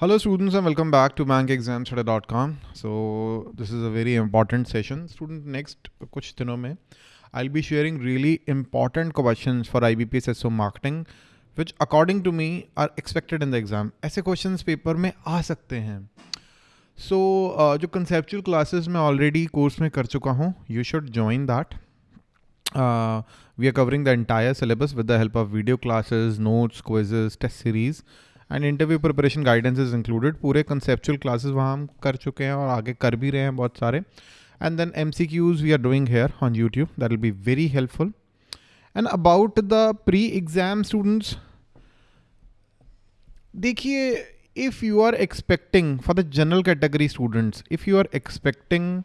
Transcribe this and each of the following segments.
Hello students and welcome back to bankexamstudy.com. So this is a very important session. Student next कुछ दिनों में I'll be sharing really important questions for IBPS SO marketing which according to me are expected in the exam. ऐसे questions paper में आ सकते हैं. So uh, जो conceptual classes मैं already course में कर चुका हूँ should join that. Uh, we are covering the entire syllabus with the help of video classes, notes, quizzes, test series. And interview preparation guidance is included पूरे conceptual classes वहाँ हम कर चुके हैं और आगे कर भी रहे हैं बहुत सारे। And then M C Qs we are doing here on YouTube that will be very helpful and about the pre exam students देखिए if you are expecting for the general category students if you are expecting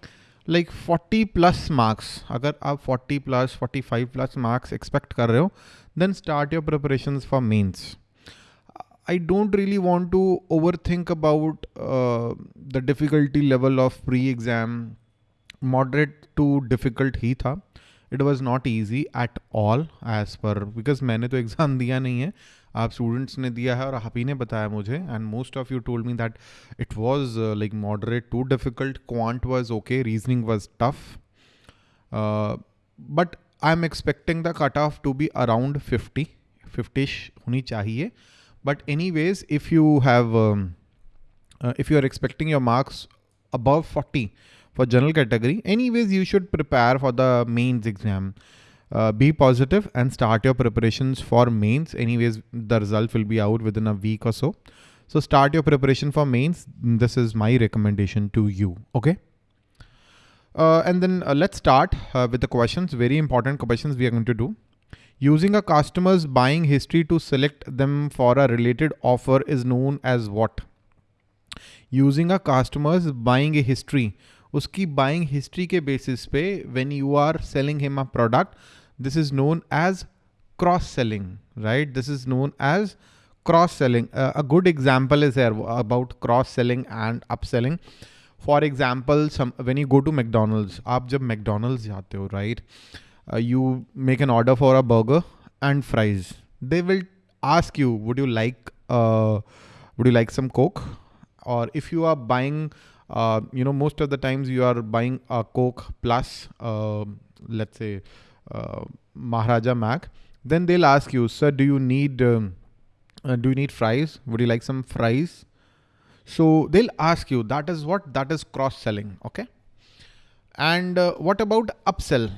like 40 plus marks अगर आप 40 plus 45 plus marks expect कर रहे हो then start your preparation for mains I don't really want to overthink about uh, the difficulty level of pre-exam. Moderate to difficult ही था. It was not easy at all as per because मैंने तो exam दिया नहीं है. आप students ने दिया है और आप ही ने बताया मुझे. And most of you told me that it was like moderate to difficult quant was okay reasoning was tough but I am expecting the cut off to be around fifty fiftyish होनी चाहिए. But anyways, if you have, um, uh, if you are expecting your marks above 40 for general category, anyways, you should prepare for the mains exam. Uh, be positive and start your preparations for mains. Anyways, the result will be out within a week or so. So start your preparation for mains. This is my recommendation to you. Okay. Uh, and then uh, let's start uh, with the questions. Very important questions we are going to do. Using a customer's buying history to select them for a related offer is known as what? Using a customer's buying history. उसकी buying history के basis पे when you are selling him a product, this is known as cross-selling, right? This is known as cross-selling. Uh, a good example is here about cross-selling and upselling. For example, some when you go to McDonald's, आप जब McDonald's जाते हो, right? Uh, you make an order for a burger and fries. They will ask you, would you like, uh, would you like some Coke? Or if you are buying, uh, you know, most of the times you are buying a Coke plus, uh, let's say, uh, Maharaja Mac, then they'll ask you, sir, do you need, um, uh, do you need fries? Would you like some fries? So they'll ask you, that is what, that is cross selling. Okay. And uh, what about upsell?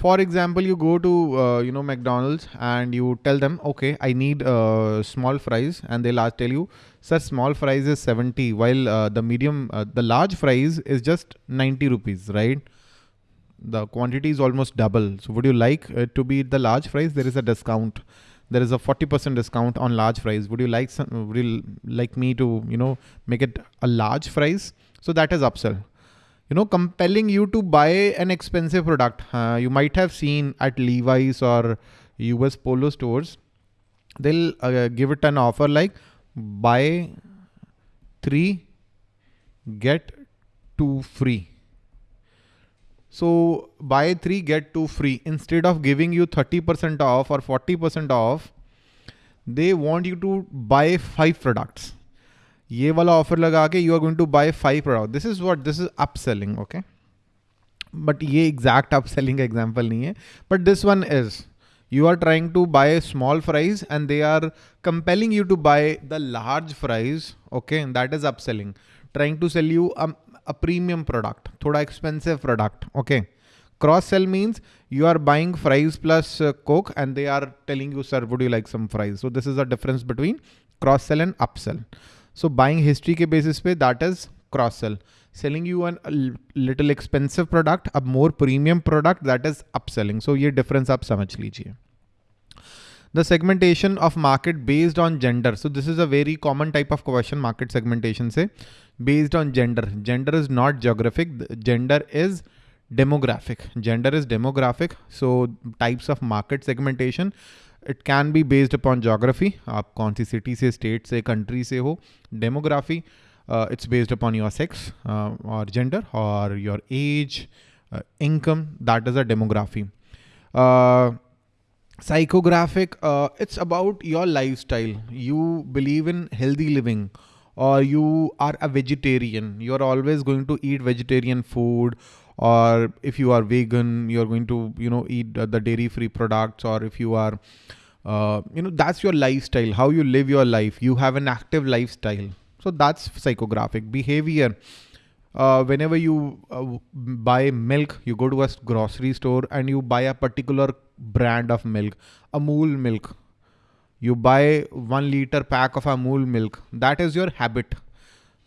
For example you go to uh, you know mcdonald's and you tell them okay i need uh, small fries and they'll tell you sir small fries is 70 while uh, the medium uh, the large fries is just 90 rupees right? The quantity is almost double. So would you like to be the large fries? There is a discount. There is a 40% discount on large fries. Would you like some would you like me to you know make it a large fries? So that is upsell you know, compelling you to buy an expensive product. Uh, you might have seen at Levi's or US Polo stores, they'll uh, give it an offer like buy three, get two free. So buy three, get two free. Instead of giving you 30% off or 40% off, they want you to buy five products. ये वाला offer लगा के you are going to buy five product this is what this is up selling okay but ये exact up selling का example नहीं है. But this one is you are trying to buy small fries and they are compelling you to buy the large fries okay that is up selling trying to sell you a premium product थोड़ा expensive product okay cross sell means you are buying fries plus coke and they are telling you sir would you like some fries so this is the difference between cross sell and up sell so buying history के basis पे that is cross sell selling you an little expensive product अब more premium product that is up selling so ये difference आप समझ लीजिए the segmentation of market based on gender so this is a very common type of question market segmentation से based on gender gender is not geographic gender is demographic gender is demographic so types of market segmentation it can be based upon geography आप कौन सी city से state से country से हो demography it's based upon your sex और gender और your as income that is a demography uh, psychographic uh, it's about your lifestyle you believe in healthy living or you are a vegetarian, you're always going to eat vegetarian food or if you are vegan, you're going to, you know, eat the dairy free products or if you are, uh, you know, that's your lifestyle, how you live your life. You have an active lifestyle. So that's psychographic behavior. Uh, whenever you uh, buy milk, you go to a grocery store and you buy a particular brand of milk, Amul milk, you buy one liter pack of Amul milk. That is your habit.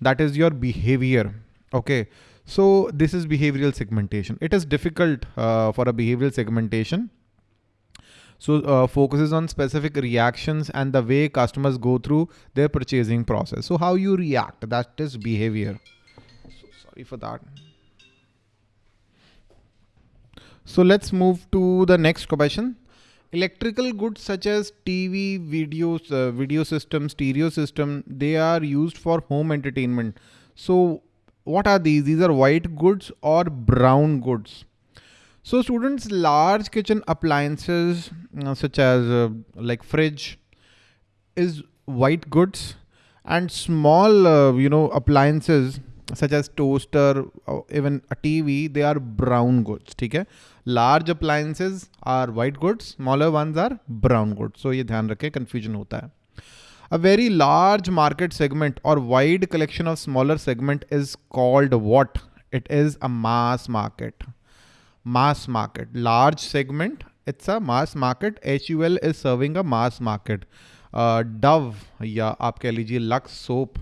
That is your behavior. Okay. So this is behavioral segmentation. It is difficult uh, for a behavioral segmentation. So uh, focuses on specific reactions and the way customers go through their purchasing process. So how you react, that is behavior. So sorry for that. So let's move to the next question. Electrical goods such as TV, videos, uh, video system, stereo system, they are used for home entertainment. So what are these? These are white goods or brown goods. So students, large kitchen appliances uh, such as uh, like fridge is white goods and small, uh, you know, appliances such as toaster, even a TV, they are brown goods. Okay. Large appliances are white goods, smaller ones are brown goods. So ये ध्यान रखें confusion होता है. A very large market segment or wide collection of smaller segment is called what? It is a mass market. Mass market. Large segment, it's a mass market. HUL is serving a mass market. Uh, Dove या आप कह लीजिए Lux soap,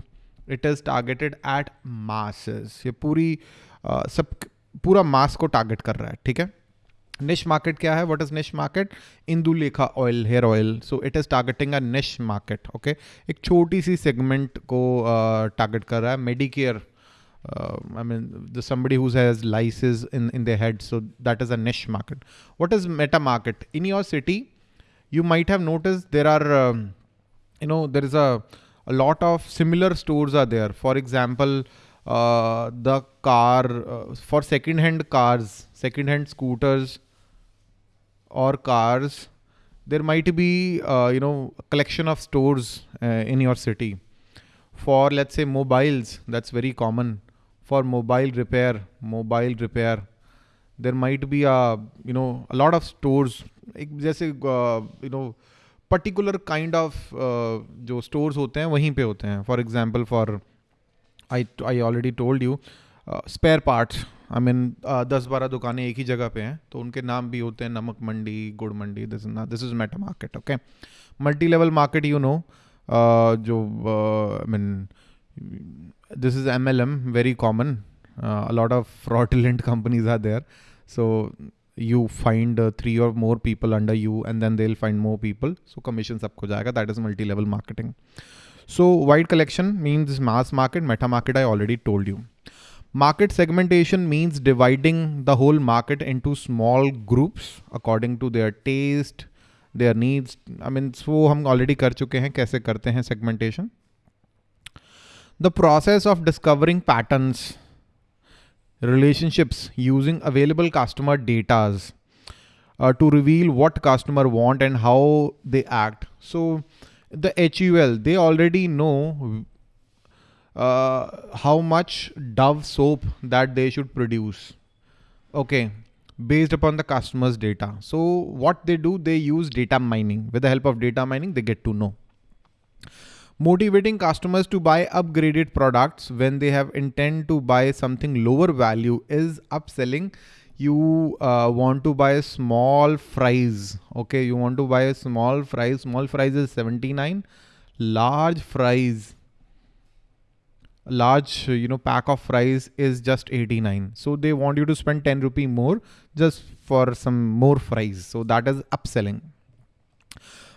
it is targeted at masses. ये पूरी uh, सब पूरा मास को target कर रहा है ठीक है niche market kya hai what is niche market indulekha oil hair oil so it is targeting a niche market okay ek choti si segment ko uh, target kar raha hai Mediker uh, I mean, the somebody who has lysis in, in their head. So that is a niche market. What is meta market? In your city, you might have noticed there are, um, you know, there is a, a lot of similar stores are there. For example, uh, the car uh, for second-hand cars, second-hand scooters, or cars, there might be, uh, you know, collection of stores uh, in your city. For let's say mobiles, that's very common. For mobile repair, mobile repair, there might be a, you know, a lot of stores. जैसे you know kind of uh, जो stores होते हैं वहीं पे होते हैं For example, for I I already told you spare parts I mean दस बारह दुकानें एक ही जगह पे हैं तो उनके नाम भी होते हैं नमक मंडी, गुड़ मंडी this is this is meta market okay multi level market you know जो I mean this is M L M very common a lot of fraudulent companies are there so you find three or more people under you and then they find more people so commission सबको जाएगा that is multi level marketing so wide collection means mass market meta market I already told you Market segmentation means dividing the whole market into small groups according to their taste, their needs. I mean, so हम already कर चुके हैं कैसे करते हैं segmentation. The process of discovering patterns, relationships using available customer datas uh, to reveal what customer want and how they act. So the HUL, they already know uh, how much Dove soap that they should produce. Okay, based upon the customer's data. So what they do, they use data mining. With the help of data mining, they get to know. Motivating customers to buy upgraded products when they have intent to buy something lower value is upselling. You uh, want to buy a small fries. Okay, you want to buy a small fries. Small fries is 79. Large fries large you know pack of fries is just 89 so they want you to spend 10 rupee more just for some more fries. So that is upselling.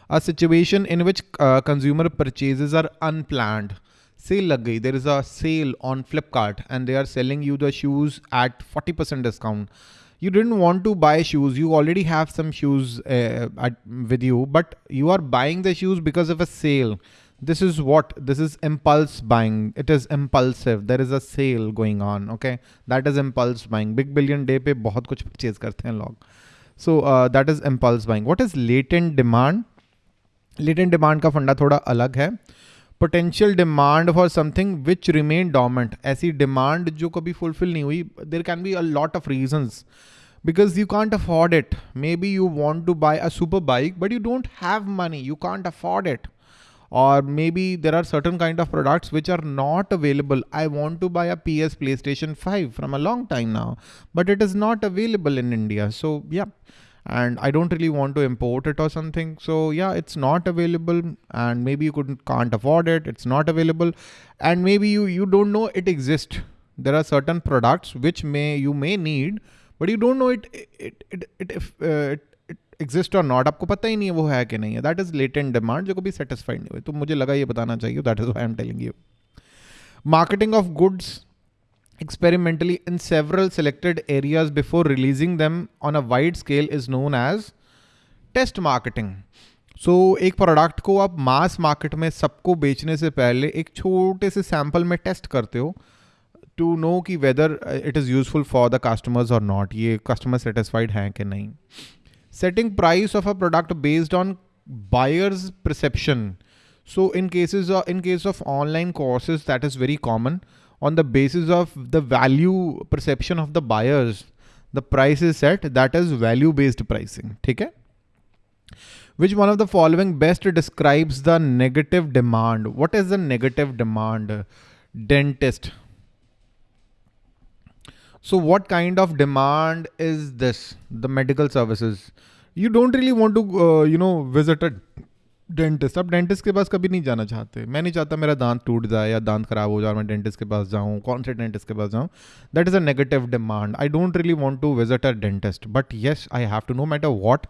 A situation in which uh, consumer purchases are unplanned. Sale lag there is a sale on flipkart and they are selling you the shoes at 40% discount. You didn't want to buy shoes. You already have some shoes uh, at, with you but you are buying the shoes because of a sale this is what this is impulse buying it is impulsive there is a sale going on okay that is impulse buying big billion day pe bahut kuch purchase karte hain log so uh, that is impulse buying what is latent demand latent demand का फंडा थोड़ा अलग है potential demand for something which remain dormant ऐसी demand जो कभी fulfil नहीं हुई there can be a lot of regions because you can't afford it. Maybe you want to buy a super bike, but you don't have money. You can't afford it. or maybe there are certain kind of products which are not available. I want to buy a PS PlayStation 5 from a long time now, but it is not available in India. So yeah, and I don't really want to import it or something. So yeah, it's not available and maybe you couldn't can't afford it. It's not available and maybe you, you don't know it exists. There are certain products which may you may need, but you don't know it, it, it, it, if, uh, it exist और not आपको पता ही नहीं है वो है कि नहीं है। दैट इज़ लेटेंट डिमांड जो कभी सेटिस्फाइड नहीं हुई। तो मुझे लगा ये बताना चाहिए that is I am telling you marketing of goods experimentally in several selected areas before releasing them on a wide scale is known as test marketing so एक प्रोडक्ट को आप मास मार्केट में सबको बेचने से पहले एक छोटे से सैंपल में टेस्ट करते हो टू नो कि whether it is useful for the customers और नॉट ये कस्टमर सेटिस्फाइड हैं कि नहीं। setting price of a product based on buyer's perception. So in cases of, in case of online courses, that is very common on the basis of the value perception of the buyers. The price is set that is value based pricing. Okay. Which one of the following best describes the negative demand? What is the negative demand? Dentist. so what kind of demand is this? The medical services. You don't really want to, uh, you know, visit a dentist अब dentist के पास कभी नहीं जाना चाहते मैं नहीं चाहता मेरा दांत टूट जाए या दांत खराब हो जाए मैं डेंटिस्ट के पास जाऊँ कौन से डेंटिस्ट के पास जाऊँ that is a negative demand I don't really want to visit a dentist but yes I have to know matter what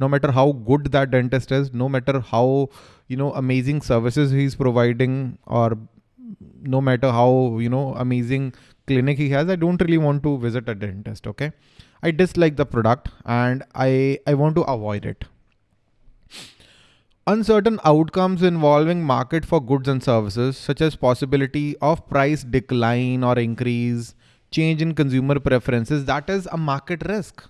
no matter how good that dentist is, no matter how you know amazing services he's providing, or no matter how you know amazing clinic he has, I don't really want to visit a dentist. Okay. I dislike the product and I, I want to avoid it. Uncertain outcomes involving market for goods and services, such as possibility of price decline or increase, change in consumer preferences, that is a market risk.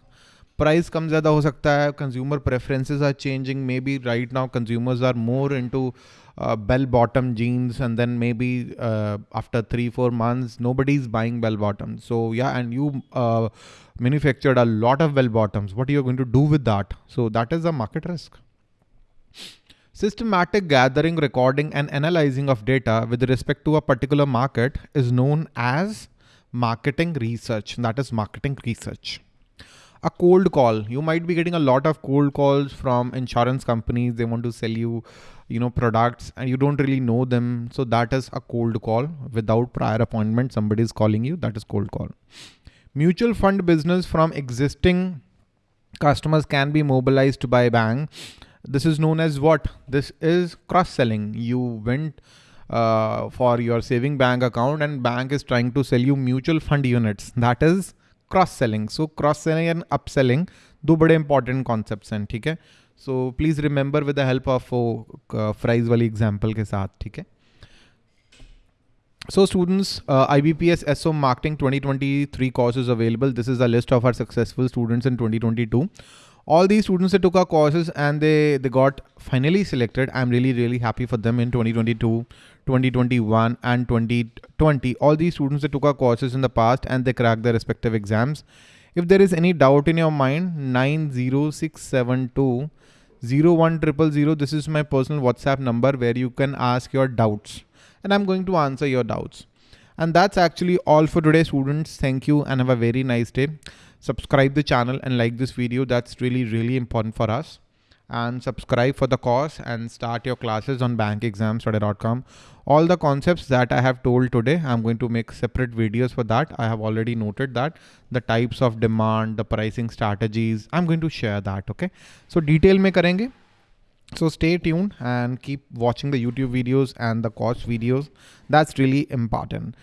Price comes ज़्यादा हो सकता है consumer preferences are changing maybe right now consumers are more into uh, bell bottom jeans and then maybe uh, after three four months nobody's buying bell bottoms. So yeah and you uh, manufactured a lot of bell bottoms. What are you going to do with that? So that is a market risk. Systematic gathering recording and analyzing of data with respect to a particular market is known as marketing research. That is marketing research a cold call. You might be getting a lot of cold calls from insurance companies. They want to sell you you know products and you don't really know them. So that is a cold call. Without prior appointment somebody is calling you that is cold call. Mutual fund business from existing customers can be mobilized by bank. This is known as what? This is cross selling you went uh, for your saving bank account and bank is trying to sell you mutual fund units. That is cross selling so cross selling and up selling दो बड़े important concept हैं, ठीक है? So please remember with the help of fries वाली example के साथ, ठीक है? So students I B P S S O marketing twenty twenty three courses available this is the list of our successful students in twenty twenty two all the students took our courses and they they got finally selected I am really really happy for them in twenty twenty two 2021 and 2020. All these students that took our courses in the past and they cracked their respective exams. If there is any doubt in your mind, 90672 01000, this is my personal WhatsApp number where you can ask your doubts and I'm going to answer your doubts. And that's actually all for today students. Thank you and have a very nice day. Subscribe the channel and like this video. That's really, really important for us and subscribe for the course and start your classes on bankexamstudy.com. All the concepts that I have told today, I'm going to make separate videos for that. I have already noted that the types of demand, the pricing strategies, I'm going to share that. Okay. So detail mein karenge. So stay tuned and keep watching the YouTube videos and the course videos. That's really important.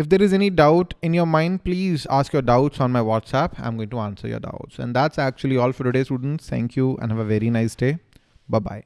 If there is any doubt in your mind, please ask your doubts on my WhatsApp. I'm going to answer your doubts. And that's actually all for today, students. Thank you and have a very nice day. Bye-bye.